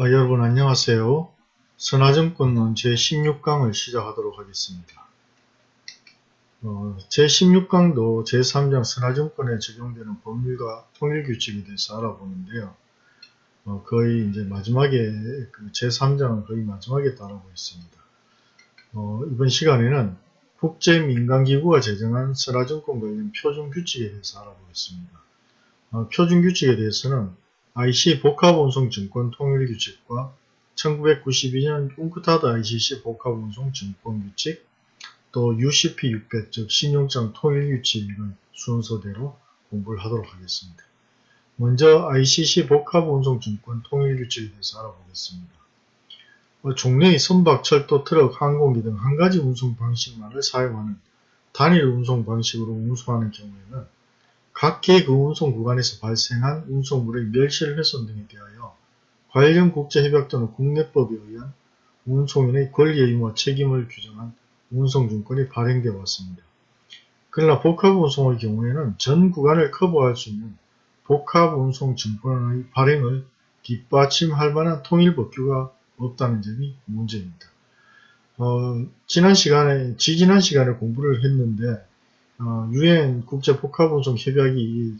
어, 여러분 안녕하세요. 선화증권론 제16강을 시작하도록 하겠습니다. 어, 제16강도 제3장 선화증권에 적용되는 법률과 통일규칙에 대해서 알아보는데요. 어, 거의 이제 마지막에 그 제3장은 거의 마지막에 따라고 있습니다. 어, 이번 시간에는 국제민간기구가 제정한 선화증권 관련 표준규칙에 대해서 알아보겠습니다. 어, 표준규칙에 대해서는 IC 복합운송증권 통일규칙과 1992년 웅크타드 ICC 복합운송증권규칙 또 UCP 600, 즉 신용장 통일규칙을 순서대로 공부를 하도록 하겠습니다. 먼저 ICC 복합운송증권 통일규칙에 대해서 알아보겠습니다. 어, 종래의 선박, 철도, 트럭, 항공기 등 한 가지 운송 방식만을 사용하는 단일 운송 방식으로 운송하는 경우에는 각계 그 운송 구간에서 발생한 운송물의 멸실 훼손 등에 대하여 관련 국제협약 또는 국내법에 의한 운송인의 권리 의무와 책임을 규정한 운송증권이 발행되어 왔습니다. 그러나 복합운송의 경우에는 전 구간을 커버할 수 있는 복합운송증권의 발행을 뒷받침할 만한 통일법규가 없다는 점이 문제입니다. 어, 지난 시간에, 지지난 시간에 공부를 했는데 어, 유엔 국제 복합운송 협약이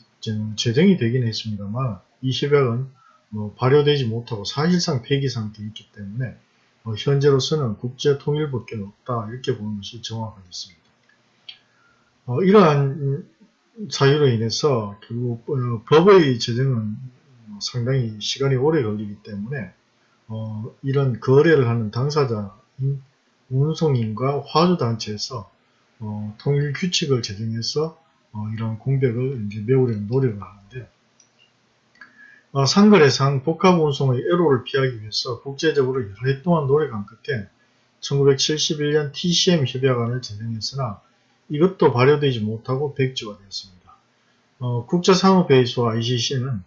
제정이 되긴 했습니다만 이 협약은 뭐 발효되지 못하고 사실상 폐기 상태에 있기 때문에 어, 현재로서는 국제 통일법규는 없다 이렇게 보는 것이 정확하겠습니다. 어, 이러한 사유로 인해서 결국 어, 법의 제정은 상당히 시간이 오래 걸리기 때문에 어, 이런 거래를 하는 당사자인 운송인과 화주단체에서 어, 통일 규칙을 제정해서 어, 이런 공백을 이제 메우려는 노력을 하는데 어, 상거래상 복합운송의 애로를 피하기 위해서 국제적으로 여러 해 동안 노력한 끝에 1971년 TCM 협약안을 제정했으나 이것도 발효되지 못하고 백지화 되었습니다. 어, 국제상업회의소와 ICC는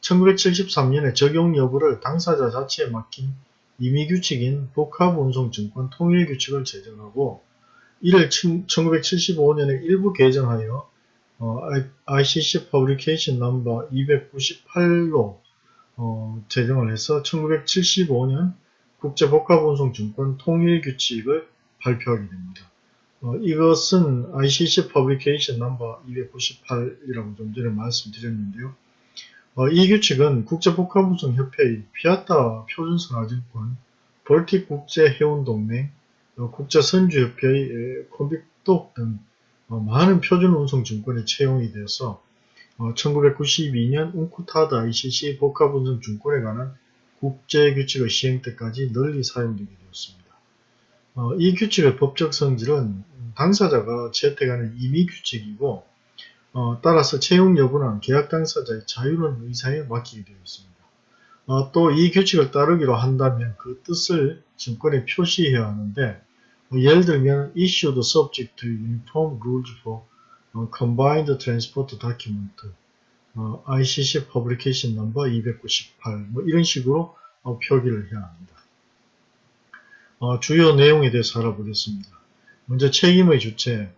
1973년에 적용 여부를 당사자 자체에 맡긴 임의규칙인 복합운송증권 통일규칙을 제정하고 이를 1975년에 일부 개정하여 어, ICC Publication No. 298로 어, 제정을 해서 1975년 국제복합운송증권 통일규칙을 발표하게 됩니다. 어, 이것은 ICC Publication No. 298이라고 좀 전에 말씀드렸는데요. 어, 이 규칙은 국제복합운송협회의 피아타 표준선화증권, 볼틱 국제해운동맹, 어, 국제선주협회의 콤빅독 등 어, 많은 표준운송증권에 채용이 되어서 1992년 웅쿠타드 ICC 복합운송증권에 관한 국제규칙의 시행 때까지 널리 사용되게 되었습니다. 이 규칙의 법적 성질은 당사자가 채택하는 임의 규칙이고 따라서 채용 여부는 계약 당사자의 자유로운 의사에 맡기게 되어 있습니다. 어, 또이 규칙을 따르기로 한다면 그 뜻을 증권에 표시해야 하는데 뭐 예를 들면 issued subject to uniform rules for 어, combined transport document 어, ICC publication number 298 뭐 이런 식으로 어, 표기를 해야 합니다. 어, 주요 내용에 대해서 알아보겠습니다. 먼저 책임의 주체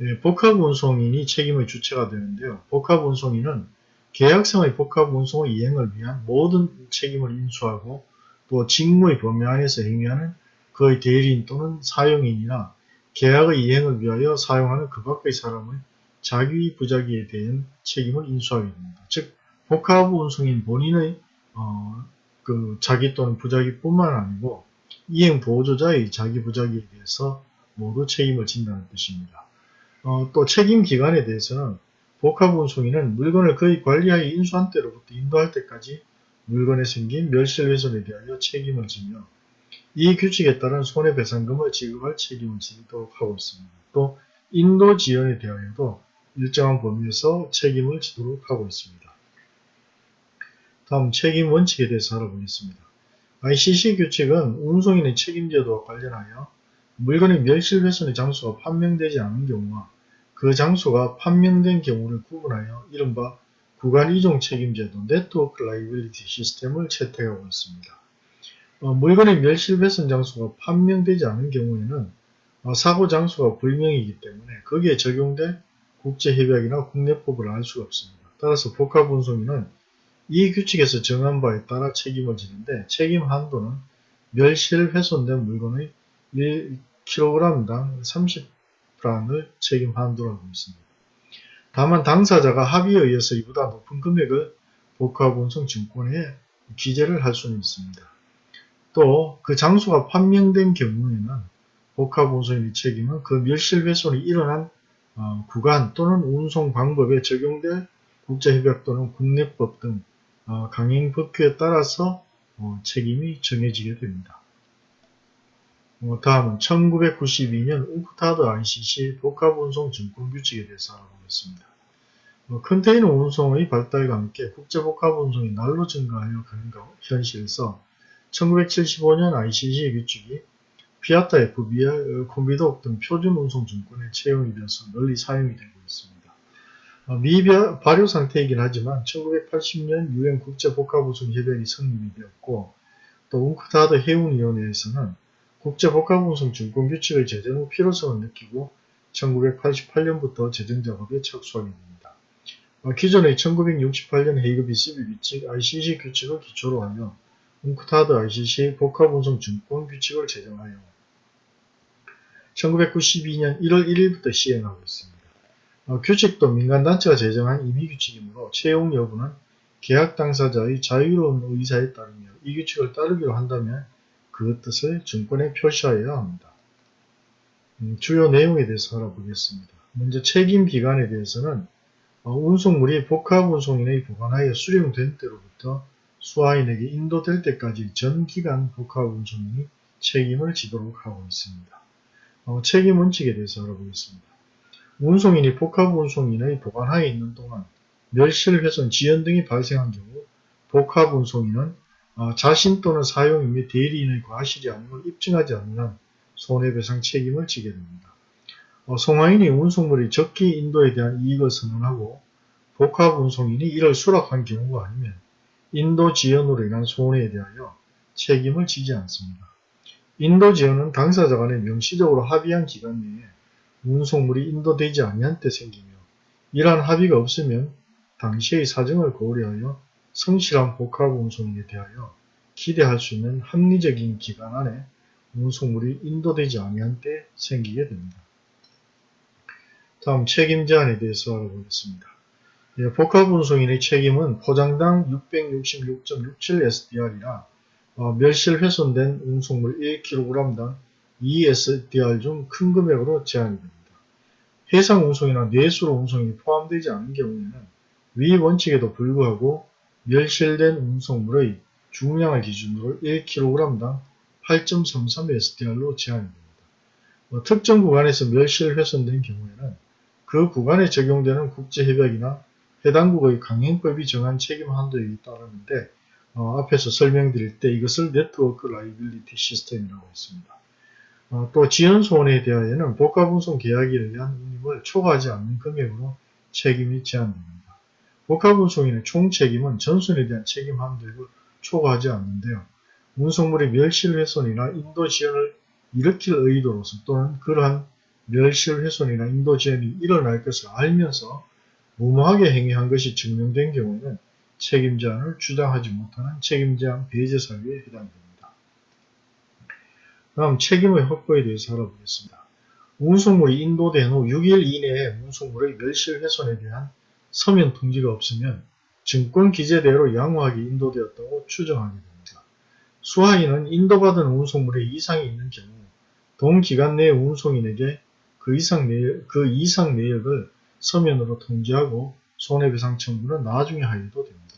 예, 복합운송인이 책임의 주체가 되는데요. 복합운송인은 계약성의 복합 운송의 이행을 위한 모든 책임을 인수하고 또 직무의 범위 안에서 행위하는 그의 대리인 또는 사용인이나 계약의 이행을 위하여 사용하는 그 밖의 사람의 자기 부자기에 대한 책임을 인수하게 됩니다. 즉 복합 운송인 본인의 어, 그 자기 또는 부자기뿐만 아니고 이행 보조자의 자기 부자기에 대해서 모두 책임을 진다는 뜻입니다. 어, 또 책임 기간에 대해서는 복합 운송인은 물건을 그의 관리하여 인수한 때로부터 인도할 때까지 물건에 생긴 멸실훼손에 대하여 책임을 지며 이 규칙에 따른 손해배상금을 지급할 책임을 지도록 하고 있습니다. 또 인도 지연에 대하여도 일정한 범위에서 책임을 지도록 하고 있습니다. 다음 책임 원칙에 대해서 알아보겠습니다. ICC 규칙은 운송인의 책임제도와 관련하여 물건의 멸실훼손의 장소가 판명되지 않은 경우와 그 장소가 판명된 경우를 구분하여 이른바 구간 이종 책임 제도 network liability system을 채택하고 있습니다. 어, 물건의 멸실훼손 장소가 판명되지 않은 경우에는 어, 사고 장소가 불명이기 때문에 거기에 적용될 국제협약이나 국내법을 알 수가 없습니다. 따라서 복합운송인은 이 규칙에서 정한 바에 따라 책임을 지는데 책임 한도는 멸실 훼손된 물건의 1kg당 30 프랑을 책임 한도라고 했습니다. 다만 당사자가 합의에 의해서 이보다 높은 금액을 복합운송 증권에 기재를 할 수는 있습니다. 또 그 장소가 판명된 경우에는 복합운송의 책임은 그 멸실훼손이 일어난 어, 구간 또는 운송 방법에 적용될 국제협약 또는 국내법 등 어, 강행 법규에 따라서 어, 책임이 정해지게 됩니다. 어, 다음은 1992년 웅크타드 ICC 복합운송 증권 규칙에 대해서 알아보겠습니다. 어, 컨테이너 운송의 발달과 함께 국제복합운송이 날로 증가하여 가는 현실에서 1975년 ICC 규칙이 피아타 FBR, 콤비독 등 표준 운송 증권에 채용이 되어서 널리 사용이 되고 있습니다. 어, 미발효 상태이긴 하지만 1980년 유엔 국제복합운송 협약이 성립이 되었고 또 웅크타드 해운위원회에서는 국제복합운송 증권규칙의 제정 후 필요성을 느끼고 1988년부터 제정 작업에 착수하게 됩니다. 어, 기존의 1968년 헤이그 비스비 규칙 ICC 규칙을 기초로 하며 웅크타드 ICC 복합운송 증권 규칙을 제정하여 1992년 1월 1일부터 시행하고 있습니다. 어, 규칙도 민간단체가 제정한 임의규칙이므로 채용 여부는 계약 당사자의 자유로운 의사에 따르며 이 규칙을 따르기로 한다면 그 뜻을 증권에 표시하여야 합니다. 음, 주요 내용에 대해서 알아보겠습니다. 먼저 책임 기간에 대해서는 어, 운송물이 복합운송인의 보관하여 수령된 때로부터 수하인에게 인도될 때까지 전 기간 복합운송인이 책임을 지도록 하고 있습니다. 어, 책임 원칙에 대해서 알아보겠습니다. 운송인이 복합운송인의 보관하에 있는 동안 멸실, 훼손, 지연 등이 발생한 경우 복합운송인은 어, 자신 또는 사용인 및 대리인의 과실이 아님을 입증하지 않는 한 손해배상 책임을 지게 됩니다. 어, 송화인이 운송물이 적기 인도에 대한 이익을 선언하고 복합운송인이 이를 수락한 경우가 아니면 인도 지연으로 인한 손해에 대하여 책임을 지지 않습니다. 인도 지연은 당사자 간에 명시적으로 합의한 기간 내에 운송물이 인도되지 아니한 때 생기며 이러한 합의가 없으면 당시의 사정을 고려하여 성실한 복합 운송에 대하여 기대할 수 있는 합리적인 기간 안에 운송물이 인도되지 아니한 때 생기게 됩니다. 다음 책임 제한에 대해서 알아보겠습니다. 예, 복합 운송인의 책임은 포장당 666.67SDR이라 어, 멸실 훼손된 운송물 1kg당 2SDR 중 큰 금액으로 제한이 됩니다. 해상 운송이나 내수로 운송이 포함되지 않은 경우에는 위 원칙에도 불구하고 멸실된 운송물의 중량을 기준으로 1kg당 8.33SDR로 제한이 됩니다. 어, 특정 구간에서 멸실 훼손된 경우에는 그 구간에 적용되는 국제협약이나 해당국의 강행법이 정한 책임 한도에 따르는데 어, 앞에서 설명드릴 때 이것을 network liability system이라고 했습니다. 어, 또 지연손해에 대하여는 복합운송 계약에 의한 운임을 초과하지 않는 금액으로 책임이 제한됩니다. 복합운송인의 총책임은 전순에 대한 책임 한도액을 초과하지 않는데요. 운송물의 멸실훼손이나 인도지연을 일으킬 의도로서 또는 그러한 멸실훼손이나 인도지연이 일어날 것을 알면서 무모하게 행위한 것이 증명된 경우에는 책임 제한을 주장하지 못하는 책임 제한 배제 사유에 해당됩니다. 다음 책임의 확보에 대해서 알아보겠습니다. 운송물이 인도된 후 6일 이내에 운송물의 멸실 훼손에 대한 서면 통지가 없으면 증권 기재대로 양호하게 인도되었다고 추정하게 됩니다. 수하인은 인도받은 운송물에 이상이 있는 경우 동기간 내 운송인에게 그 이상 내역, 그 이상 내역을 서면으로 통지하고 손해배상 청구는 나중에 하여도 됩니다.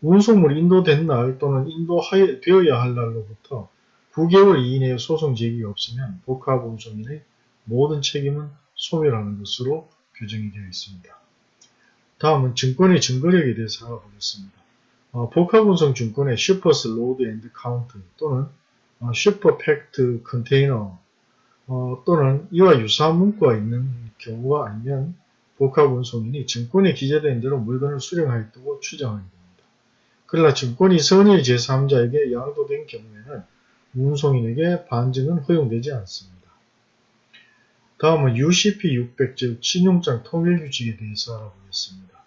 운송물이 인도된 날 또는 인도되어야 할 날로부터 9개월 이내에 소송 제기가 없으면 복합운송인의 모든 책임은 소멸하는 것으로 규정이 되어 있습니다. 다음은 증권의 증거력에 대해서 알아보겠습니다. 어, 복합운송 증권의 shipper's load and count 또는 어, shipper packed container 어, 또는 이와 유사한 문구가 있는 경우가 아니면 복합운송인이 증권에 기재된 대로 물건을 수령하였다고 추정하게 됩니다. 그러나 증권이 선의 제3자에게 양도된 경우에는 운송인에게 반증은 허용되지 않습니다. 다음은 UCP 600, 즉 신용장 통일규칙에 대해서 알아보겠습니다.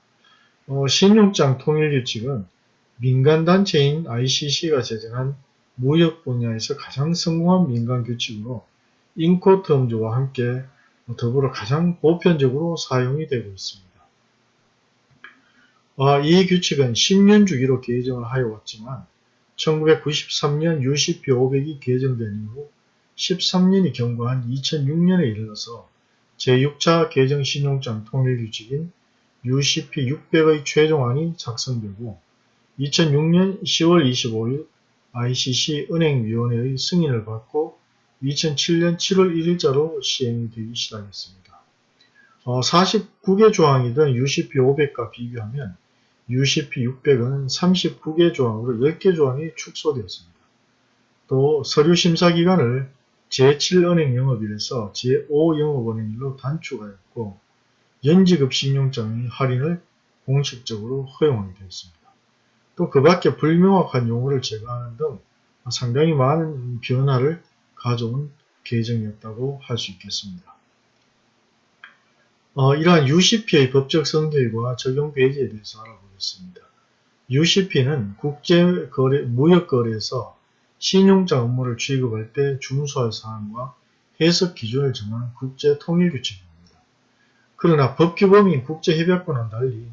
어, 신용장 통일규칙은 민간단체인 ICC가 제정한 무역 분야에서 가장 성공한 민간 규칙으로 인코텀즈와 함께 더불어 가장 보편적으로 사용이 되고 있습니다. 아, 이 규칙은 10년 주기로 개정을 하여 왔지만 1993년 UCP 500이 개정된 이후 13년이 경과한 2006년에 이르러서 제6차 개정 신용장 통일 규칙인 UCP 600의 최종안이 작성되고 2006년 10월 25일 ICC 은행위원회의 승인을 받고 2007년 7월 1일자로 시행이 되기 시작했습니다. 어, 49개 조항이던 UCP 500과 비교하면 UCP 600은 39개 조항으로 10개 조항이 축소되었습니다. 또 서류 심사 기간을 제7은행 영업일에서 제5영업은행일로 단축하였고 연지급 신용장의 할인을 공식적으로 허용하게 되었습니다. 또 그 밖에 불명확한 용어를 제거하는 등 상당히 많은 변화를 가져온 개정이었다고 할 수 있겠습니다. 어, 이러한 UCP의 법적 성질과 적용 배제에 대해서 알아보겠습니다. UCP는 국제 거래, 무역 거래에서 신용장 업무를 취급할 때 준수할 사항과 해석 기준을 정한 국제 통일 규칙입니다. 그러나 법규범인 국제협약과는 달리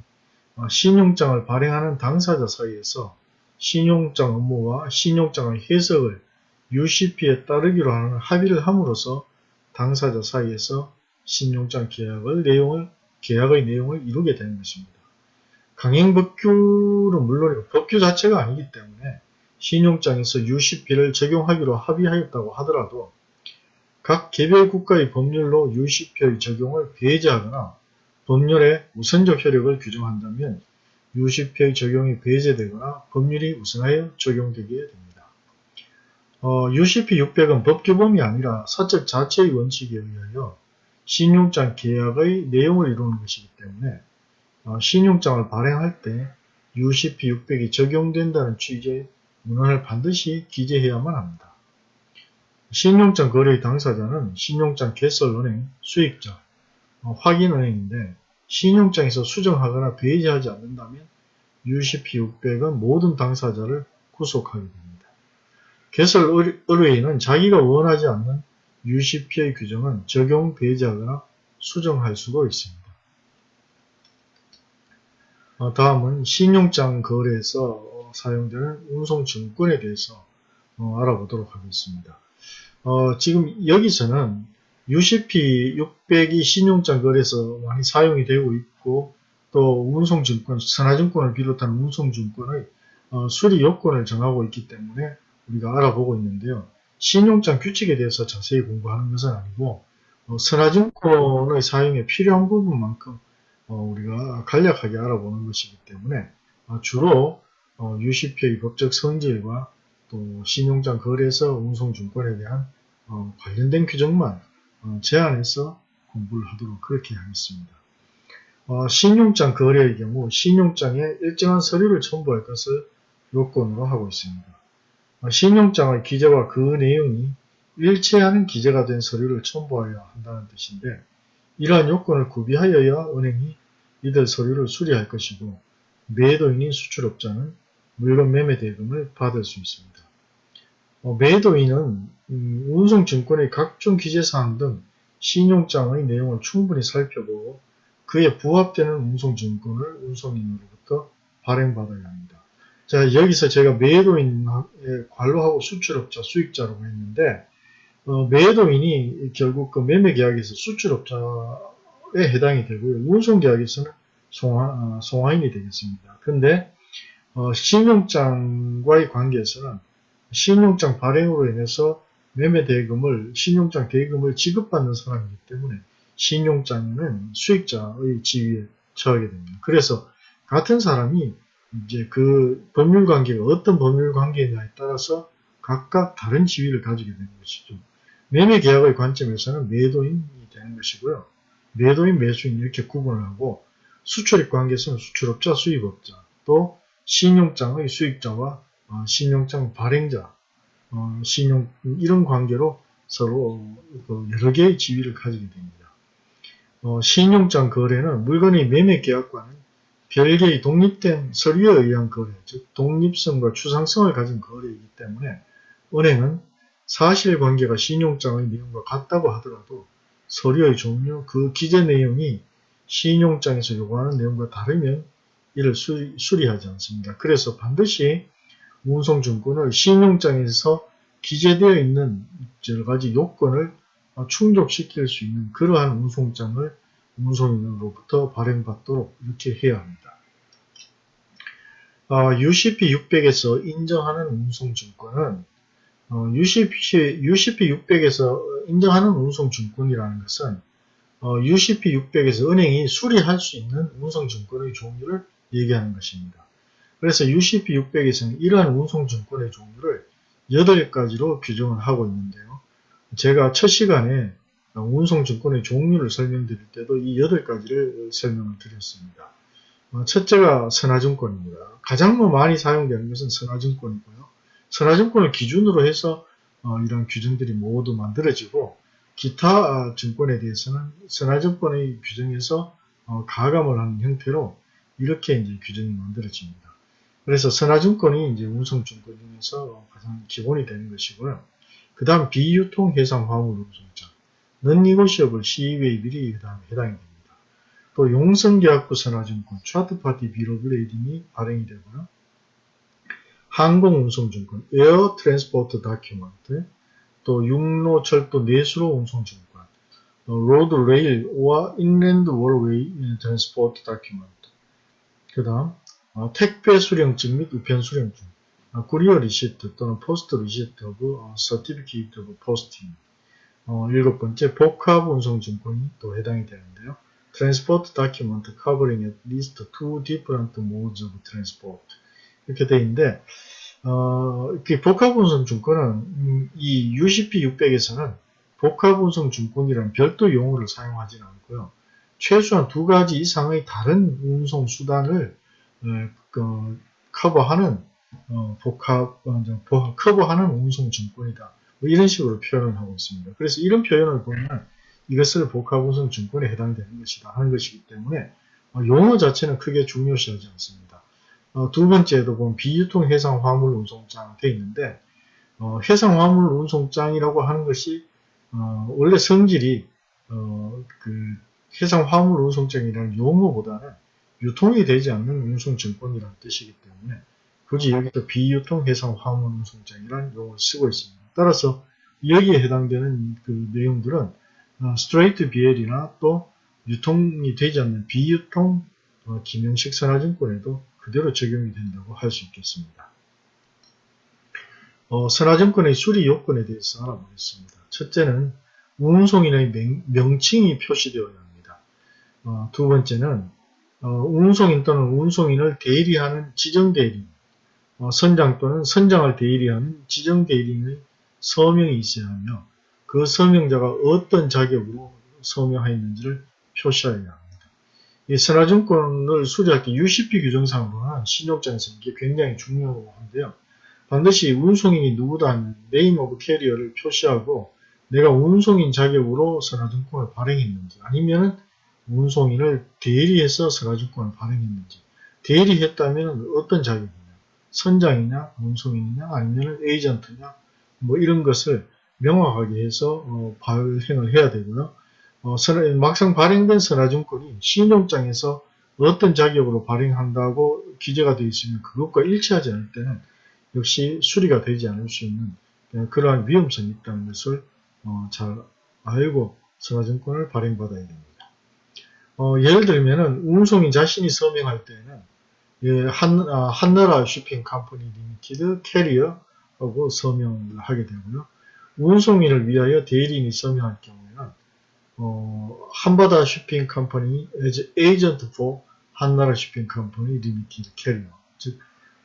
어, 신용장을 발행하는 당사자 사이에서 신용장 업무와 신용장의 해석을 UCP에 따르기로 하는 합의를 함으로써 당사자 사이에서 신용장 계약을 내용을 계약의 내용을 이루게 되는 것입니다. 강행법규는 물론이고 법규 자체가 아니기 때문에 신용장에서 UCP를 적용하기로 합의하였다고 하더라도 각 개별 국가의 법률로 UCP의 적용을 배제하거나 법률의 우선적 효력을 규정한다면 UCP의 적용이 배제되거나 법률이 우선하여 적용되게 됩니다. 어, UCP 600은 법규범이 아니라 사적 자체의 원칙에 의하여 신용장 계약의 내용을 이루는 것이기 때문에 어, 신용장을 발행할 때 UCP 600이 적용된다는 취지의 문헌을 반드시 기재해야만 합니다. 신용장 거래의 당사자는 신용장 개설은행, 수익자, 어, 확인은행인데 신용장에서 수정하거나 배제하지 않는다면 UCP 600은 모든 당사자를 구속하게 됩니다. 개설 의뢰인은 자기가 원하지 않는 UCP의 규정은 적용 배제하거나 수정할 수도 있습니다. 어, 다음은 신용장 거래에서 사용되는 운송증권에 대해서 어, 알아보도록 하겠습니다. 어, 지금 여기서는 UCP 600이 신용장 거래에서 많이 사용이 되고 있고 또 운송증권, 선화증권을 비롯한 운송증권의 수리 요건을 정하고 있기 때문에 우리가 알아보고 있는데요. 신용장 규칙에 대해서 자세히 공부하는 것은 아니고 어, 선화증권의 사용에 필요한 부분만큼 어, 우리가 간략하게 알아보는 것이기 때문에 어, 주로 어, UCP의 법적 성질과 또 신용장 거래에서 운송증권에 대한 어, 관련된 규정만 어, 제한해서 공부를 하도록 그렇게 하겠습니다. 신용장 거래의 경우 신용장에 일정한 서류를 첨부할 것을 요건으로 하고 있습니다. 신용장의 기재와 그 내용이 일치하는 기재가 된 서류를 첨부하여야 한다는 뜻인데 이러한 요건을 구비하여야 은행이 이들 서류를 수리할 것이고 매도인인 수출업자는 물건 매매 대금을 받을 수 있습니다. 어, 매도인은 음, 운송증권의 각종 기재사항 등 신용장의 내용을 충분히 살펴보고 그에 부합되는 운송증권을 운송인으로부터 발행받아야 합니다. 자 여기서 제가 매도인에 관로하고 수출업자, 수익자라고 했는데 어, 매도인이 결국 그 매매계약에서 수출업자에 해당이 되고요. 운송계약에서는 송화, 어, 송화인이 되겠습니다. 근데 어, 신용장과의 관계에서는 신용장 발행으로 인해서 매매 대금을 신용장 대금을 지급받는 사람이기 때문에 신용장에는 수익자의 지위에 처하게 됩니다. 그래서 같은 사람이 이제 그 법률 관계가 어떤 법률 관계냐에 따라서 각각 다른 지위를 가지게 되는 것이죠. 매매 계약의 관점에서는 매도인이 되는 것이고요. 매도인, 매수인 이렇게 구분을 하고 수출입 관계에서는 수출업자, 수입업자, 또 신용장의 수익자와 어, 신용장 발행자, 어, 신용 이런 관계로 서로 그 여러 개의 지위를 가지게 됩니다. 어, 신용장 거래는 물건의 매매 계약과는 별개의 독립된 서류에 의한 거래, 즉 독립성과 추상성을 가진 거래이기 때문에 은행은 사실관계가 신용장의 내용과 같다고 하더라도 서류의 종류, 그 기재 내용이 신용장에서 요구하는 내용과 다르면 이를 수리, 수리하지 않습니다. 그래서 반드시 운송증권을 신용장에서 기재되어 있는 여러 가지 요건을 충족시킬 수 있는 그러한 운송장을 운송인으로부터 발행받도록 이렇게 해야 합니다. 어, UCP 600에서 인정하는 운송증권은 어, UCP, UCP 600에서 인정하는 운송증권이라는 것은 어, UCP 600에서 은행이 수리할 수 있는 운송증권의 종류를 얘기하는 것입니다. 그래서 UCP 600에서는 이러한 운송증권의 종류를 8가지로 규정을 하고 있는데요. 제가 첫 시간에 운송증권의 종류를 설명드릴 때도 이 8가지를 설명을 드렸습니다. 어, 첫째가 선화증권입니다. 가장 뭐 많이 사용되는 것은 선화증권이고요. 선화증권을 기준으로 해서 어, 이런 규정들이 모두 만들어지고 기타 증권에 대해서는 선화증권의 규정에서 어, 가감을 하는 형태로 이렇게 이제 규정이 만들어집니다. 그래서 선화증권이 이제 운송증권 중에서 가장 기본이 되는 것이고요. 그 다음 비유통 해상 화물 운송장, non-negotiable CEWAB이 그 다음에 해당이 됩니다. 또 용성계약부 선화증권, 차트파티 비로블레이딩이 발행이 되고요. 항공운송증권, air transport document, 또 육로, 철도, 내수로 운송증권, road, rail or inland waterway transport document, 그 다음 어, 택배 수령증 및 우편 수령증, 어, courier receipt 또는 post receipt or 어, certificate of posting, 어, 일곱 번째 복합 운송 증권이 또 해당이 되는데요. transport document covering at least two different modes 이렇게 돼 있는데 어, 이렇게 복합 운송 증권은 음, 이 UCP 600에서는 복합 운송 증권이라는 별도 용어를 사용하지는 않고요. 최소한 두 가지 이상의 다른 운송 수단을 어, 그, 커버하는 어, 복합 어, 커버하는 운송 증권이다. 뭐 이런 식으로 표현을 하고 있습니다. 그래서 이런 표현을 보면 이것을 복합운송 증권에 해당되는 것이다 하는 것이기 때문에 어, 용어 자체는 크게 중요시하지 않습니다. 어, 두 번째도 보면 비유통 해상 화물 운송장 되어 있는데 어, 해상 화물 운송장이라고 하는 것이 어, 원래 성질이 어, 그 해상 화물 운송장이라는 용어보다는 유통이 되지 않는 운송증권이라는 뜻이기 때문에 굳이 여기서 비유통 해상 화물 운송장이라는 용어를 쓰고 있습니다. 따라서 여기에 해당되는 그 내용들은 스트레이트 BL이나 또 유통이 되지 않는 비유통 어, 김영식 선화증권에도 그대로 적용이 된다고 할 수 있겠습니다. 어, 선화증권의 수리 요건에 대해서 알아보겠습니다. 첫째는 운송인의 명, 칭이 표시되어야. 어, 두 번째는 어, 운송인 또는 운송인을 대리하는 지정대리인, 어, 선장 또는 선장을 대리하는 지정대리인의 서명이 있어야 하며 그 서명자가 어떤 자격으로 서명하였는지를 표시하여야 합니다. 이 선하증권을 수리할 때 UCP 규정상으로는 신용장에서 이게 굉장히 중요한데요. 반드시 운송인이 누구다 하는 name of carrier를 표시하고 내가 운송인 자격으로 선하증권을 발행했는지 아니면 운송인을 대리해서 선하증권을 발행했는지. 대리했다면 어떤 자격이냐? 선장이냐? 운송인이냐? 아니면 에이전트냐? 뭐 이런 것을 명확하게 해서 어, 발행을 해야 되고요. 어, 막상 발행된 선화증권이 신용장에서 어떤 자격으로 발행한다고 기재가 되어 있으면 그것과 일치하지 않을 때는 역시 수리가 되지 않을 수 있는 어, 그러한 위험성이 있다는 것을 어, 잘 알고 선화증권을 발행받아야 됩니다. 어, 예를 들면 운송인 자신이 서명할 때는 예, 한, 아, 한나라 Shipping Company Limited carrier하고 서명을 하게 되고요. 운송인을 위하여 대리인이 서명할 경우에는 어, 한바다 Shipping Company agent for 한나라 Shipping Company Limited carrier 즉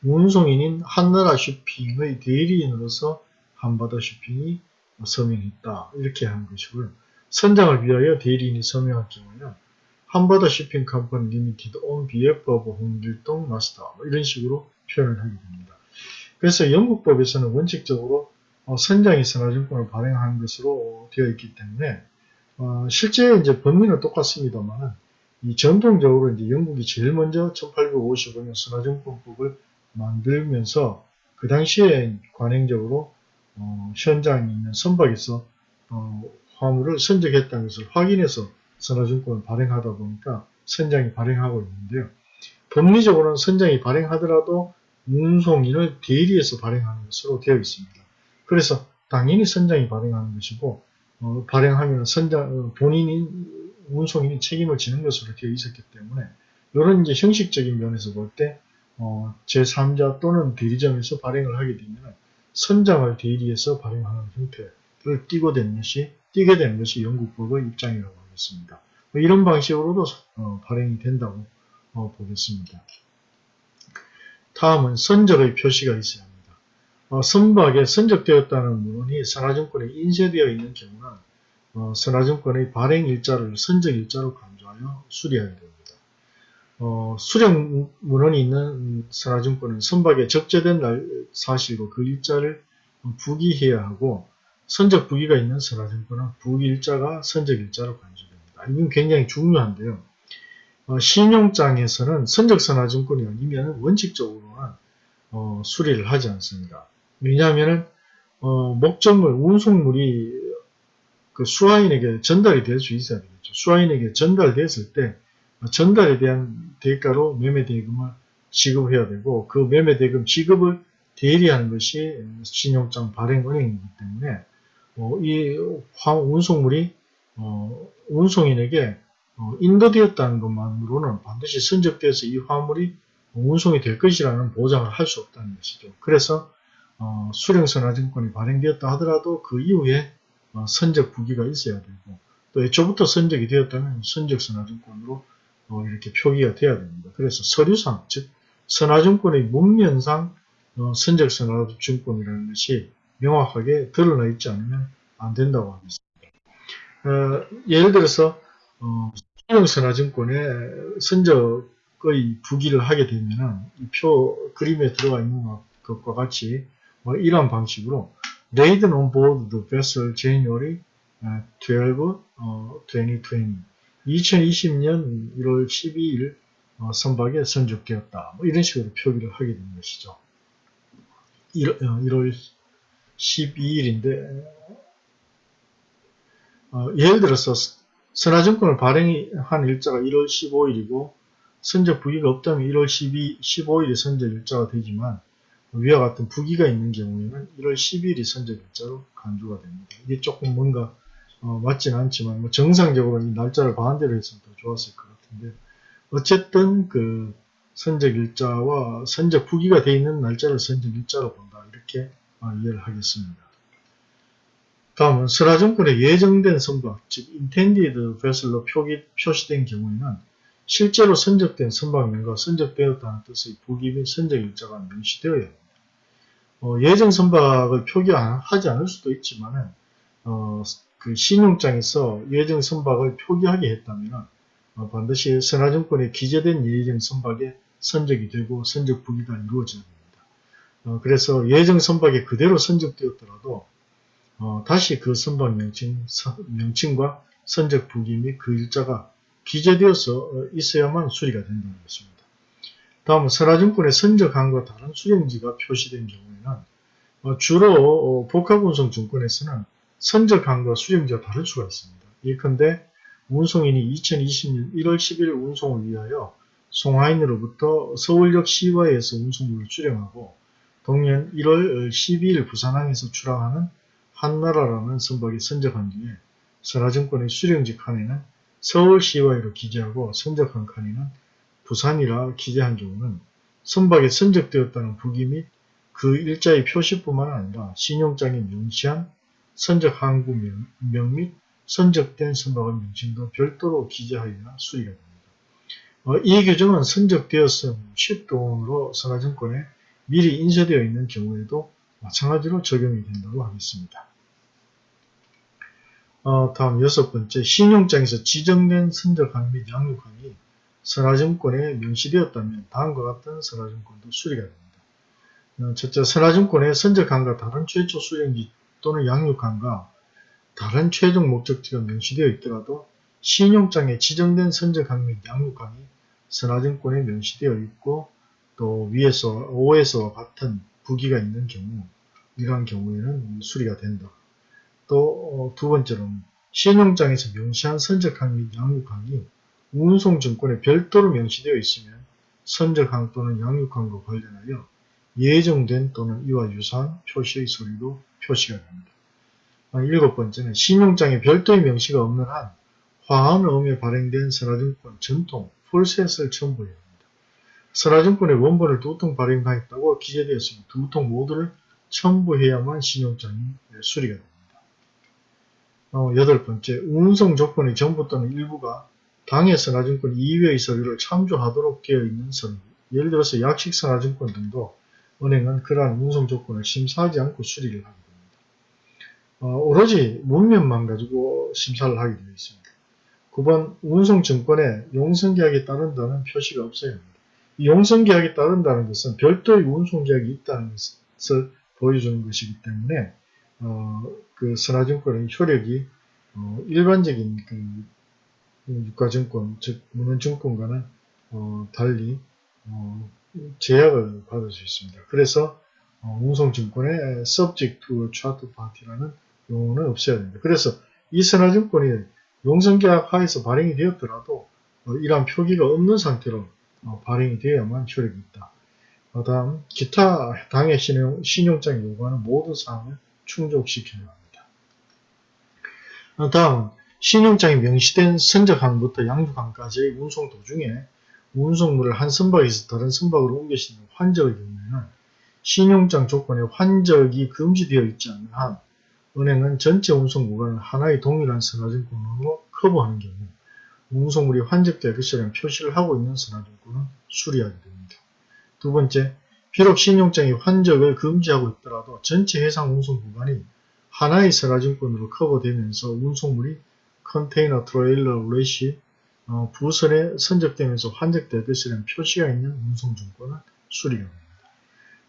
운송인인 한나라 Shipping의 대리인으로서 한바다 Shipping이 서명했다 이렇게 하는 것이고요. 선장을 위하여 대리인이 서명할 경우에는 한바다 Shipping Company Limited on behalf of 홍길동 마스터 뭐 이런 식으로 표현을 하게 됩니다. 그래서 영국법에서는 원칙적으로 어, 선장이 선화증권을 발행하는 것으로 되어 있기 때문에 어, 실제 이제 법리는 똑같습니다만 이 전통적으로 이제 영국이 제일 먼저 1855년 선화증권법을 만들면서 그 당시에 관행적으로 어, 현장에 있는 선박에서 어, 화물을 선적했다는 것을 확인해서 선화증권을 발행하다 보니까 선장이 발행하고 있는데요. 법리적으로는 선장이 발행하더라도 운송인을 대리해서 발행하는 것으로 되어 있습니다. 그래서 당연히 선장이 발행하는 것이고 어, 발행하면 선장 어, 본인이 운송인이 책임을 지는 것으로 되어 있었기 때문에 이런 이제 형식적인 면에서 볼때 어, 제3자 또는 대리점에서 발행을 하게 되면 선장을 대리해서 발행하는 형태를 띄고 된 것이 띄게 되는 것이 영국법의 입장이라고 하겠습니다. 뭐 이런 방식으로도 어, 발행이 된다고 어, 보겠습니다. 다음은 선적의 표시가 있어야 합니다. 어, 선박에 선적되었다는 문헌이 선화증권에 인쇄되어 있는 경우는 어, 선화증권의 발행 일자를 선적 일자로 강조하여 수리해야 됩니다. 어, 수령 문헌이 있는 선화증권은 선박에 적재된 날 사실과 그 일자를 부기해야 하고 선적 부기가 있는 선화증권은 부기 일자가 선적 일자로 간주됩니다. 이건 굉장히 중요한데요. 어, 신용장에서는 선적 선화증권이 아니면 원칙적으로는 어, 수리를 하지 않습니다. 왜냐하면 어, 목적물, 운송물이 그 수화인에게 전달이 될 수 있어야 되겠죠. 수화인에게 전달됐을 때 전달에 대한 대가로 매매대금을 지급해야 되고 그 매매대금 지급을 대리하는 것이 신용장 발행 은행이기 때문에 어, 이 운송물이 어, 운송인에게 어, 인도되었다는 것만으로는 반드시 선적돼서 이 화물이 운송이 될 것이라는 보장을 할 수 없다는 것이죠. 그래서 어, 수령선화증권이 발행되었다 하더라도 그 이후에 어, 선적 부기가 있어야 되고 또 애초부터 선적이 되었다면 선적선화증권으로 어, 이렇게 표기가 돼야 됩니다. 그래서 서류상, 즉 선화증권의 문면상 어, 선적선화증권이라는 것이 명확하게 드러나 있지 않으면 안 된다고 하겠습니다. 어, 예를 들어서 어, 수령선화증권에 선적의 부기를 하게 되면 표 그림에 들어가 있는 것과 같이 뭐 이런 방식으로 Laden on board the vessel January 12, 어, 2020 2020년 1월 12일 어, 선박에 선적되었다. 뭐 이런 식으로 표기를 하게 된 것이죠. 1, 1월 12일인데 어, 예를 들어서 선화증권을 발행한 일자가 1월 15일이고 선적 부기가 없다면 1월 12, 15일이 선적 일자가 되지만 위와 같은 부기가 있는 경우에는 1월 10일이 선적 일자로 간주가 됩니다. 이게 조금 뭔가 어, 맞지는 않지만 뭐 정상적으로 이 날짜를 반대로 했으면 더 좋았을 것 같은데 어쨌든 그 선적 일자와 선적 부기가 되어 있는 날짜를 선적 일자로 본다 이렇게 어, 이해를 하겠습니다. 다음은 설화증권에 예정된 선박 즉 intended vessel로 표기, 표시된 경우에는 실제로 선적된 선박명과 선적되었다는 뜻의 부기 및 선적 일자가 명시되어야 합니다. 어, 예정 선박을 표기하지 않을 수도 있지만 어, 그 신용장에서 예정 선박을 표기하게 했다면 어, 반드시 선화증권에 기재된 예정 선박에 선적이 되고 선적 부기가 이루어져야 됩니다. 어, 그래서 예정 선박이 그대로 선적되었더라도 어, 다시 그 선박 명칭, 명칭과 선적 부기 및 그 일자가 기재되어서 어, 있어야만 수리가 된다는 것입니다. 다음은 선화증권의 선적항과 다른 수령지가 표시된 경우에는 어, 주로 복합운송증권에서는 선적항과 수령지가 다를 수가 있습니다. 예컨대 운송인이 2020년 1월 10일 운송을 위하여 송하인으로부터 서울역 시와에서 운송물을 출행하고 동년 1월 12일 부산항에서 출항하는 한나라라는 선박이 선적한 뒤에 선화증권의 수령지 칸에는 서울시와이로 기재하고 선적한 칸에는 부산이라 기재한 경우는 선박에 선적되었다는 부기 및 그 일자의 표시뿐만 아니라 신용장에 명시한 선적 항구 명 및 선적된 선박의 명칭도 별도로 기재하여야 수리가 됩니다. 어, 이 규정은 선적되었음 10돈으로 선화증권에 미리 인쇄되어 있는 경우에도 마찬가지로 적용이 된다고 하겠습니다. 어, 다음 여섯 번째, 신용장에서 지정된 선적항 및 양육항이 선화증권에 명시되었다면 다음과 같은 선화증권도 수리가 됩니다. 어, 첫째, 선화증권에 선적항과 다른 최초 수령지 또는 양육항과 다른 최종 목적지가 명시되어 있더라도 신용장에 지정된 선적항 및 양육항이 선화증권에 명시되어 있고 또 위에서 5에서와 같은 부기가 있는 경우 이러한 경우에는 수리가 된다. 또 두 번째로는 신용장에서 명시한 선적항 및 양육항이 운송증권에 별도로 명시되어 있으면 선적항 또는 양육항과 관련하여 예정된 또는 이와 유사한 표시의 서류로 표시가 됩니다. 아, 일곱 번째는 신용장에 별도의 명시가 없는 한 화환음에 발행된 선화증권 전통 풀셋을 첨부해야 합니다. 선화증권의 원본을 두 통 발행하였다고 기재되었으면 두 통 모두를 첨부해야만 신용장이 수리가 됩니다. 어, 여덟 번째, 운송 조건의 전부 또는 일부가 당해 선화증권 이외의 서류를 참조하도록 되어 있는 서류. 예를 들어서 약식 선화증권 등도 은행은 그러한 운송 조건을 심사하지 않고 수리를 하게 됩니다. 어, 오로지 문면만 가지고 심사를 하게 되어 있습니다. 9번 운송증권에 용성계약에 따른다는 표시가 없어야 합니다. 이 용성계약에 따른다는 것은 별도의 운송계약이 있다는 것을 보여주는 것이기 때문에 어, 그 선화증권의 효력이 어, 일반적인 그 유가증권, 즉 문헌증권과는 어, 달리 어, 제약을 받을 수 있습니다. 그래서 어, 운송증권의 subject to chart party라는 용어는 없어야 됩니다. 그래서 이 선화증권이 용성계약 하에서 발행이 되었더라도 어, 이러한 표기가 없는 상태로 어, 발행이 되어야만 효력이 있다. 그 다음 기타 당의 신용, 신용장이 요구하는 모든 사항을 충족시켜야 합니다. 그 다음 신용장이 명시된 선적항부터 양육항까지의 운송 도중에 운송물을 한 선박에서 다른 선박으로 옮겨시는 환적의 경우에는 신용장 조건에 환적이 금지되어 있지 않는 한 은행은 전체 운송 구간을 하나의 동일한 선화증권으로 커버하는 경우 운송물이 환적될 것이라는 표시를 하고 있는 선화증권은 수리하게 됩니다. 두 번째, 비록 신용장이 환적을 금지하고 있더라도 전체 해상 운송 구간이 하나의 선화증권으로 커버되면서 운송물이 컨테이너, 트레일러, 레시, 어, 부선에 선적되면서 환적될 것이라는 표시가 있는 운송증권은 수리가 됩니다.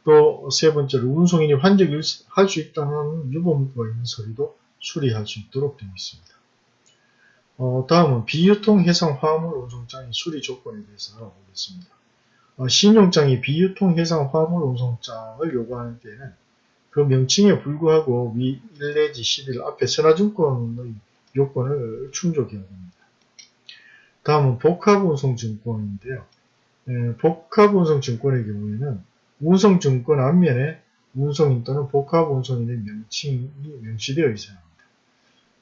또 세 번째로 운송인이 환적을 할 수 있다는 유보문구가 있는 서류도 수리할 수 있도록 되어 있습니다. 어, 다음은 비유통 해상 화물 운송장의 수리 조건에 대해서 알아보겠습니다. 어, 신용장이 비유통 해상 화물 운송장을 요구하는 때에는 그 명칭에 불구하고 위 1 내지 11 앞에 선화증권의 요건을 충족해야 됩니다. 다음은 복합운송증권인데요. 에, 복합운송증권의 경우에는 운송증권 앞면에 운송인 또는 복합운송인의 명칭이 명시되어 있어야 합니다.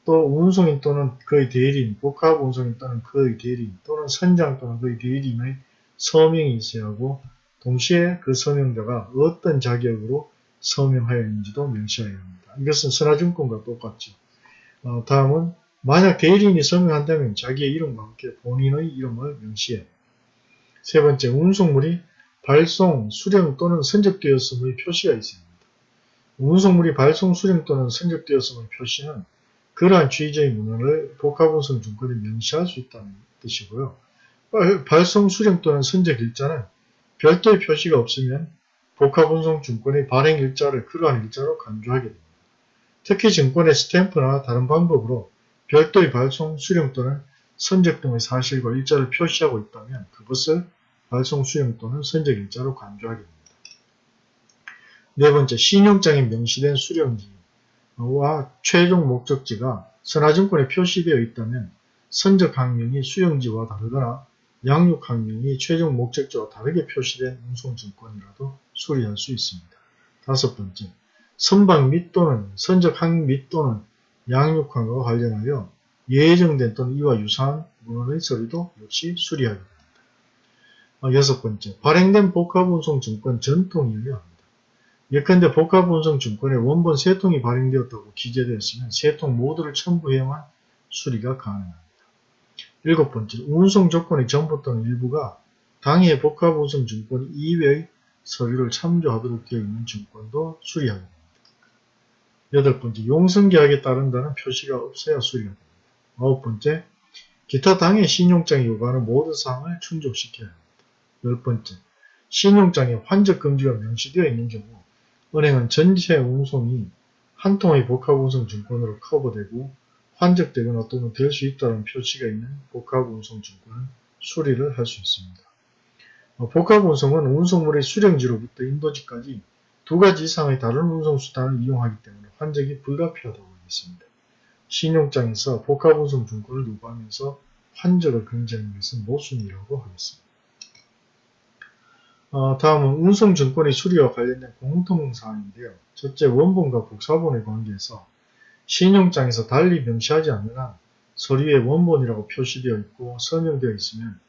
또 운송인 또는 그의 대리인, 복합운송인 또는 그의 대리인 또는 선장 또는 그의 대리인의 서명이 있어야 하고 동시에 그 서명자가 어떤 자격으로 서명하였는지도 명시해야 합니다. 이것은 선화증권과 똑같죠. 어, 다음은 만약 대리인이 서명한다면 자기의 이름과 함께 본인의 이름을 명시해. 세 번째, 운송물이 발송, 수령 또는 선적되었음의 표시가 있습니다. 운송물이 발송, 수령 또는 선적되었음의 표시는 그러한 취지의 문헌을 복합운송 증권에 명시할 수 있다는 뜻이고요. 발송, 수령 또는 선적 일자는 별도의 표시가 없으면 복합운송 증권의 발행 일자를 그러한 일자로 간주하게 됩니다. 특히 증권의 스탬프나 다른 방법으로 별도의 발송, 수령 또는 선적 등의 사실과 일자를 표시하고 있다면 그것을 발송 수령 또는 선적 일자로 간주하게 됩니다. 네 번째, 신용장에 명시된 수령지와 최종 목적지가 선화증권에 표시되어 있다면 선적 항명이 수령지와 다르거나 양육 항명이 최종 목적지와 다르게 표시된 운송증권이라도 수리할 수 있습니다. 다섯 번째, 선박 및 또는 선적 항 및 또는 양육항과 관련하여 예정된 또는 이와 유사한 문헌의 서류도 역시 수리하게 됩니다. 어, 여섯 번째, 발행된 복합운송증권 전통이어야 합니다. 예컨대 복합운송증권에 원본 세 통이 발행되었다고 기재되었으면 세통 모두를 첨부해야만 수리가 가능합니다. 일곱 번째, 운송 조건의 전부 또는 일부가 당해 복합운송증권 이외의 서류를 참조하도록 되어 있는 증권도 수리하게 됩니다. 여덟 번째, 용성계약에 따른다는 표시가 없어야 수리가 됩니다. 아홉 번째, 기타 당해 신용장이 요구하는 모든 사항을 충족시켜야 합니다. 열 번째, 신용장에 환적 금지가 명시되어 있는 경우 은행은 전체 운송이 한 통의 복합운송 증권으로 커버되고 환적되거나 또는 될 수 있다는 표시가 있는 복합운송 증권은 수리를 할 수 있습니다. 어, 복합운송은 운송물의 수령지로부터 인도지까지 두 가지 이상의 다른 운송수단을 이용하기 때문에 환적이 불가피하다고 하겠습니다. 신용장에서 복합운송 증권을 요구하면서 환적을 금지하는 것은 모순이라고 하겠습니다. 어, 다음은 운송증권의 수리와 관련된 공통사항인데요. 첫째, 원본과 복사본의 관계에서 신용장에서 달리 명시하지 않는 한 서류에 원본이라고 표시되어 있고 서명되어 있으면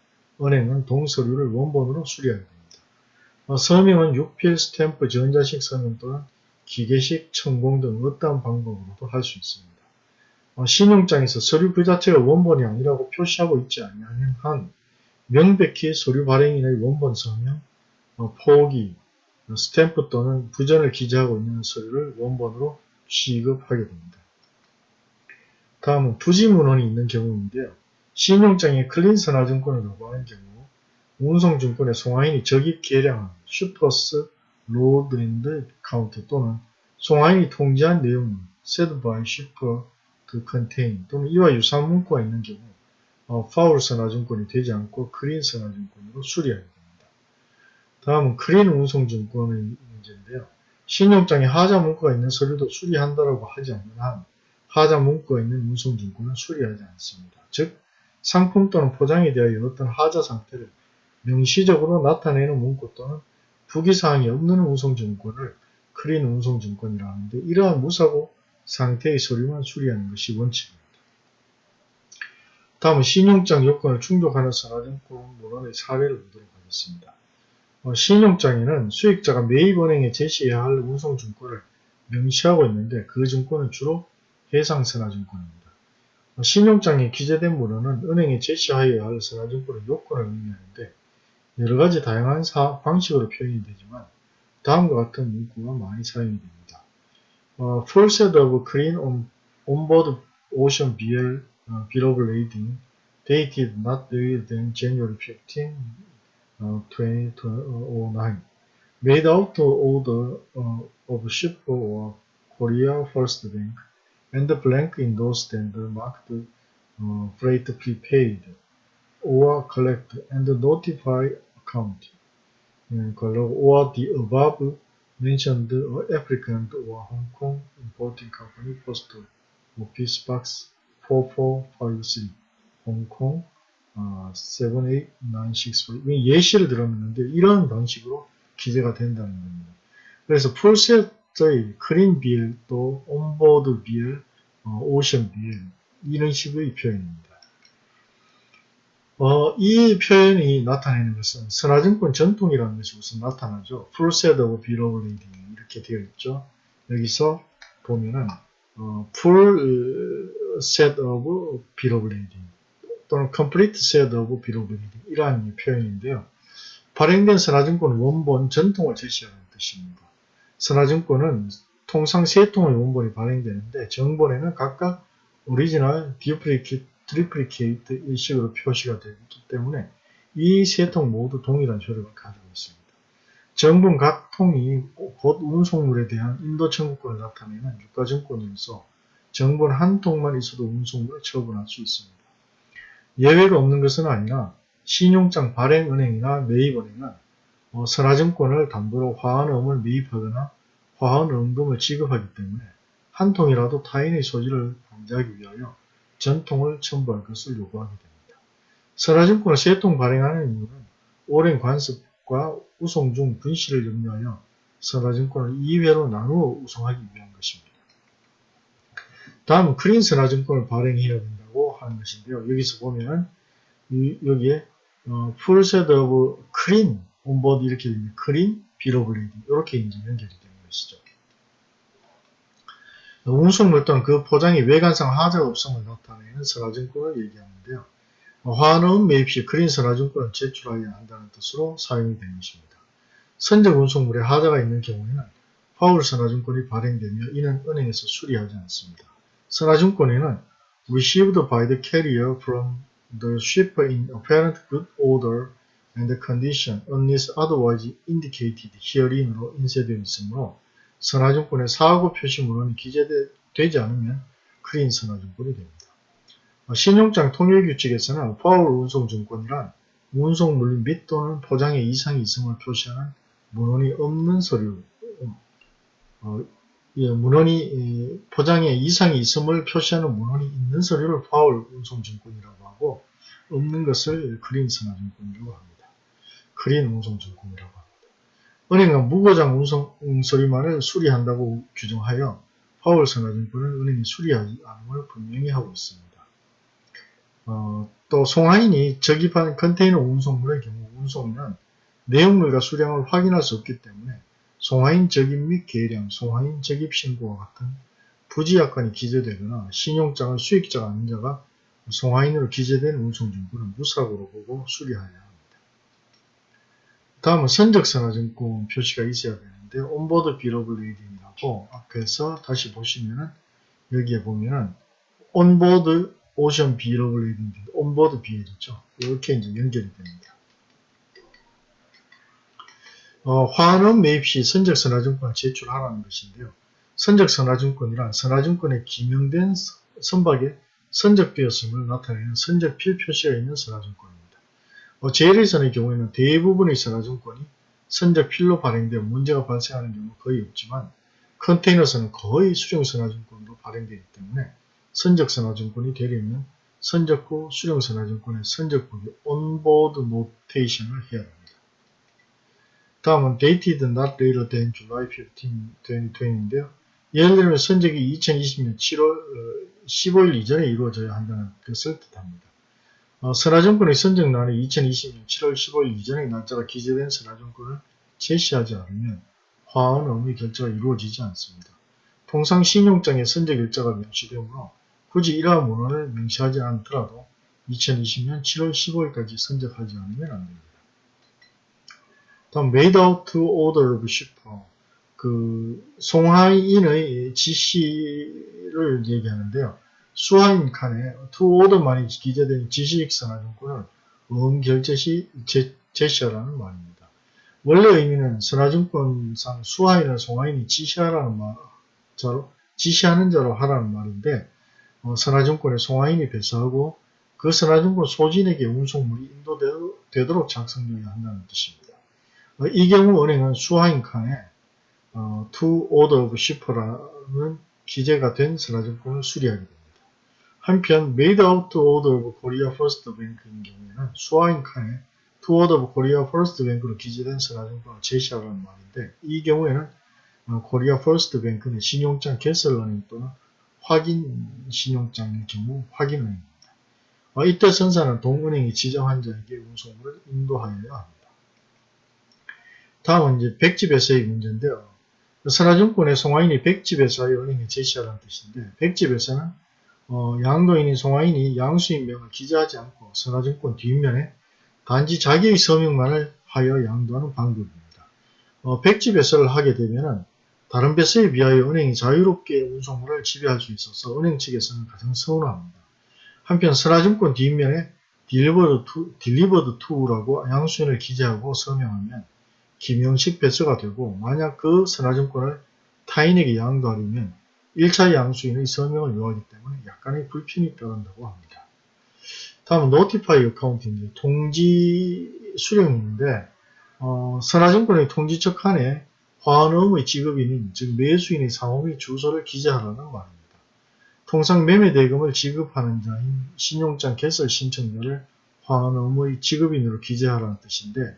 은행은 동서류를 원본으로 수리하게 됩니다. 어, 서명은 육필 스탬프 전자식 서명 또는 기계식 천공 등 어떠한 방법으로도 할 수 있습니다. 어, 신용장에서 서류 그 자체가 원본이 아니라고 표시하고 있지 않는 한 명백히 서류 발행인의 원본 서명, 어, 표기, 스탬프 또는 부전을 기재하고 있는 서류를 원본으로 취급하게 됩니다. 다음은 부지문언이 있는 경우인데요. 신용장에 clean 선화증권을 요구하는 경우 운송증권의 송화인이 적입 계량한 shipper's load and count 또는 송화인이 통지한 내용은 said by shipper to contain 또는 이와 유사한 문구가 있는 경우 어, foul 선화증권이 되지 않고 clean 선화증권으로 수리하게 됩니다. 다음은 크린 운송증권의 문제인데요. 신용장에 하자 문구가 있는 서류도 수리한다라고 하지 않는 한 하자 문구가 있는 운송증권은 수리하지 않습니다. 즉 상품 또는 포장에 대하여 어떤 하자 상태를 명시적으로 나타내는 문구 또는 부기사항이 없는 운송증권을 크린 운송증권이라 하는데 이러한 무사고 상태의 서류만 수리하는 것이 원칙입니다. 다음은 신용장 요건을 충족하는 선화증권 문헌의 사례를 보도록 하겠습니다. 어, 신용장에는 수익자가 매입은행에 제시해야 할 운송증권을 명시하고 있는데 그 증권은 주로 해상선화증권입니다. 어, 신용장에 기재된 문헌은 은행에 제시하여야 할 선화증권의 요건을 의미하는데 여러가지 다양한 사, 방식으로 표현이 되지만 다음과 같은 문구가 많이 사용이 됩니다. 어, full set of clean on, onboard ocean BL uh, bill of lading dated not later than January 15, uh, 2009 made out to order uh, of ship or Korea First Bank and the blank those tender marked uh, freight prepaid or collect and notify account or the above mentioned applicant or Hong Kong importing company post office box 4453 Hong Kong 어, 78964 예시를 들었는데 이런 방식으로 기재가 된다는 겁니다. 그래서 풀셋 의 크린 빌또 온보드 빌, 어, 오션 빌 이런 식의 표현입니다. 어, 이 표현이 나타내는 것은 선화증권 전통이라는 것이 우선 나타나죠. of bill of lading 이렇게 되어 있죠. 여기서 보면은 of bill of lading 또는 set of bill of lading 이러한 표현인데요. 발행된 선화증권 원본 전통을 제시하는 뜻입니다. 선화증권은 통상 세 통의 원본이 발행되는데 정본에는 각각 original, duplicate, triplicate 이런 식으로 표시가 되기 때문에 이 세 통 모두 동일한 효력을 가지고 있습니다. 정분 각 통이 곧 운송물에 대한 인도 청구권을 나타내는 유가증권으로서 정분 한 통만 있어도 운송물을 처분할 수 있습니다. 예외가 없는 것은 아니라 신용장 발행은행이나 매입은행은 어, 선화증권을 담보로 화환음을 매입하거나 화환음금을 지급하기 때문에 한 통이라도 타인의 소지를 방지하기 위하여 전통을 첨부할 것을 요구하게 됩니다. 선화증권을 세 통 발행하는 이유는 오랜 관습과 우송 중 분실을 염려하여 선화증권을 2회로 나누어 우송하기 위한 것입니다. 다음은 크린 선화증권을 발행해야 된다고 하는 것인데요. 여기서 보면 여기에 어, full set onboard 이렇게 clean, bill of lading 이렇게 이제 연결이 되는 것이죠. 운송물 또는 그 포장이 외관상 하자가 없음을 나타내는 선화증권을 얘기하는데요. 화환음 매입 시 크린 선화증권을 제출하여야 한다는 뜻으로 사용이 되는 것입니다. 선적 운송물에 하자가 있는 경우에는 파울 선화증권이 발행되며 이는 은행에서 수리하지 않습니다. 선화증권에는 received by the carrier from the shipper in apparent good order and condition unless otherwise indicated here인으로 인쇄되어 있으므로 선화증권의 사고 표시 문헌이 기재되지 않으면 clean 선화증권이 됩니다. 어, 신용장 통일규칙에서는 foul 운송증권이란 운송물 및 또는 포장에 이상이 있음을 표시하는 문언이 없는 서류, 어, 예, 문언이 예, 포장에 이상이 있음을 표시하는 문언이 있는 서류를 foul 운송증권이라고 하고 없는 것을 clean 선화증권이라고 합니다. clean 운송증권이라고 합니다. 은행은 무고장 운송 서류만을 수리한다고 규정하여 foul 선화증권은 은행이 수리하지 않음을 분명히 하고 있습니다. 어, 또 송하인이 적입한 컨테이너 운송물의 경우 운송인은 내용물과 수량을 확인할 수 없기 때문에 송하인 적입 및 계량, 송하인 적입 신고와 같은 부지약관이 기재되거나 신용장을 수익자가 아닌 자가 송하인으로 기재된 운송증권은 무사고로 보고 수리하여야 합니 다. 다음은 선적선화증권 표시가 있어야 되는데 on board bill of lading이라고 앞에서 다시 보시면은 여기에 보면은 on board ocean bill of lading on board 비해졌죠. 이렇게 이제 연결이 됩니다. 어, 화환어음 매입 시 선적선화증권을 제출하라는 것인데요. 선적선화증권이란 선화증권에 기명된 선박에 선적되었음을 나타내는 선적필 표시가 있는 선화증권입니다. 어, 재래선의 경우에는 대부분의 선화증권이 선적 필로 발행되어 문제가 발생하는 경우 거의 없지만 컨테이너선은 거의 수령선화증권으로 발행되기 때문에 선적선화증권이 되려면 선적후 수령선화증권의 선적부기 온보드 노테이션을 해야 합니다. 다음은 dated not later than July 15, 2020인데요. 예를 들면 선적이 2020년 7월 15일 이전에 이루어져야 한다는 것을 뜻합니다. 어, 선화증권의 선정란이 2020년 7월 15일 이전의 날짜가 기재된 선화증권을 제시하지 않으면 화원 의무 결제가 이루어지지 않습니다. 통상 신용장에 선적 일자가 명시되므로 굳이 이러한 문헌을 명시하지 않더라도 2020년 7월 15일까지 선적하지 않으면 안됩니다. 다음 made out to order of shipper 그 송하인의 지시를 얘기하는데요. 수하인 칸에 order만이 기재된 지시익선화증권을 음결제 시 제, 제시하라는 말입니다. 원래 의미는 선화증권상 수하인을 송하인이 지시하라는 말, 자로, 지시하는 자로 하라는 말인데 어, 선화증권에 송하인이 배서하고 그 선화증권 소진에게 운송물이 인도되도록 작성되어야 한다는 뜻입니다. 어, 이 경우 은행은 수하인 칸에 어, to order of shipper라는 기재가 된 선화증권을 수리하게 됩니다. 한편 made out to order of Korea First Bank인 경우에는 수하인 칸에 to order of Korea First Bank로 기재된 선화증권을 제시하라는 말인데 이 경우에는 어, Korea First Bank는 신용장 개설은행 또는 확인 신용장의 경우 확인은행입니다. 어, 이때 선사는 동은행이 지정한 자에게 운송물을 인도하여야 합니다. 다음은 이제 백집에서의 문제인데요. 선화증권의 송화인이 백집에서의 은행에 제시하라는 뜻인데 백집에서는 어, 양도인인 송화인이 양수인명을 기재하지 않고 선화증권 뒷면에 단지 자기의 서명만을 하여 양도하는 방법입니다. 어, 백지 배서를을 하게 되면 다른 배서에 비하여 은행이 자유롭게 운송물을 지배할 수 있어서 은행 측에서는 가장 선호합니다. 한편 선화증권 뒷면에 delivered to, delivered to라고 양수인을 기재하고 서명하면 기명식 배서가 되고 만약 그 선화증권을 타인에게 양도하려면 1차 양수인의 서명을 요하기 때문에 약간의 불편이 따른다고 합니다. 다음은 노티파이 어카운트인데 통지 수령인데 어, 선화증권의 통지처 칸에 화환음의 지급인인 즉 매수인의 상호의 주소를 기재하라는 말입니다. 통상 매매대금을 지급하는 자인 신용장 개설 신청자를 화환음의 지급인으로 기재하라는 뜻인데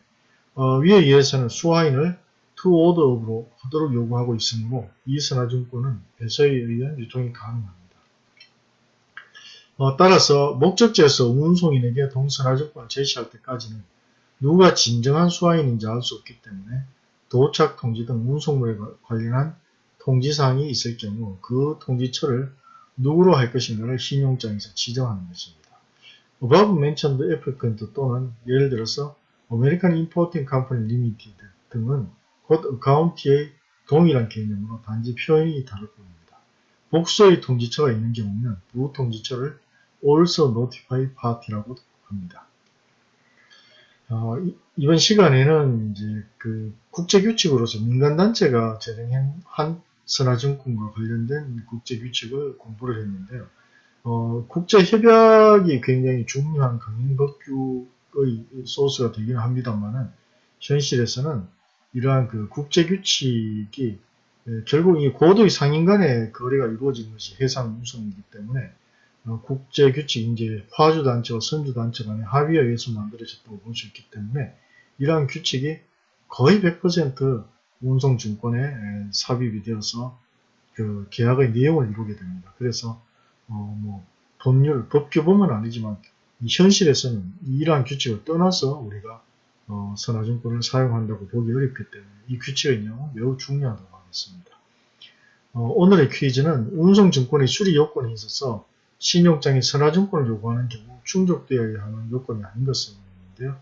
어, 위에 의해서는 수화인을 투오더업으로 하도록 요구하고 있으므로 이 선화증권은 배서에 의한 유통이 가능합니다. 어, 따라서 목적지에서 운송인에게 동선화증권을 제시할 때까지는 누가 진정한 수화인인지 알 수 없기 때문에 도착 통지 등 운송물에 관련한 통지사항이 있을 경우 그 통지처를 누구로 할 것인가를 신용장에서 지정하는 것입니다. above mentioned applicant 또는 예를 들어서 American Importing Company Limited 등은 곧 어카운트의 동일한 개념으로 단지 표현이 다를 뿐입니다. 복수의 통지처가 있는 경우는 부 통지처를 also notify party라고 합니다. 어, 이번 시간에는 이제 그 국제 규칙으로서 민간 단체가 제정한 선화증권과 관련된 국제 규칙을 공부를 했는데요. 어, 국제 협약이 굉장히 중요한 강행법규의 소스가 되긴 합니다만은 현실에서는 이러한 그 국제 규칙이 예, 결국 이 고도의 상인 간의 거래가 이루어지는 것이 해상 운송이기 때문에 어, 국제 규칙 이제 화주 단체와 선주 단체 간의 합의에 의해서 만들어졌다고 볼 수 있기 때문에 이러한 규칙이 거의 100% 운송 증권에 에, 삽입이 되어서 그 계약의 내용을 이루게 됩니다. 그래서 어, 뭐 법률, 법규범은 아니지만 이 현실에서는 이러한 규칙을 떠나서 우리가 어, 선화증권을 사용한다고 보기 어렵기 때문에 이 규칙의 내용은 매우 중요하다고 하겠습니다. 어, 오늘의 퀴즈는 운송증권의 수리 요건에 있어서 신용장이 선화증권을 요구하는 경우 충족되어야 하는 요건이 아닌 것을 말하는데요.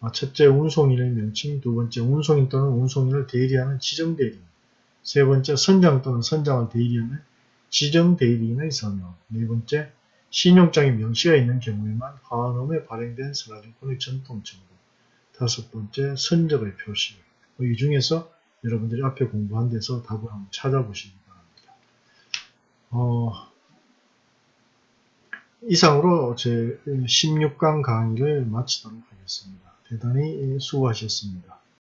아, 첫째, 운송인의 명칭, 두 번째, 운송인 또는 운송인을 대리하는 지정대리인, 세 번째, 선장 또는 선장을 대리하는 지정대리인의 서명, 네 번째, 신용장이 명시가 있는 경우에만 화환음에 발행된 선화증권의 전통 정보, 다섯 번째, 선적의 표시. 뭐이 중에서 여러분들이 앞에 공부한 데서 답을 한번 찾아보시기 바랍니다. 어, 이상으로 제 16강 강의를 마치도록 하겠습니다. 대단히 수고하셨습니다.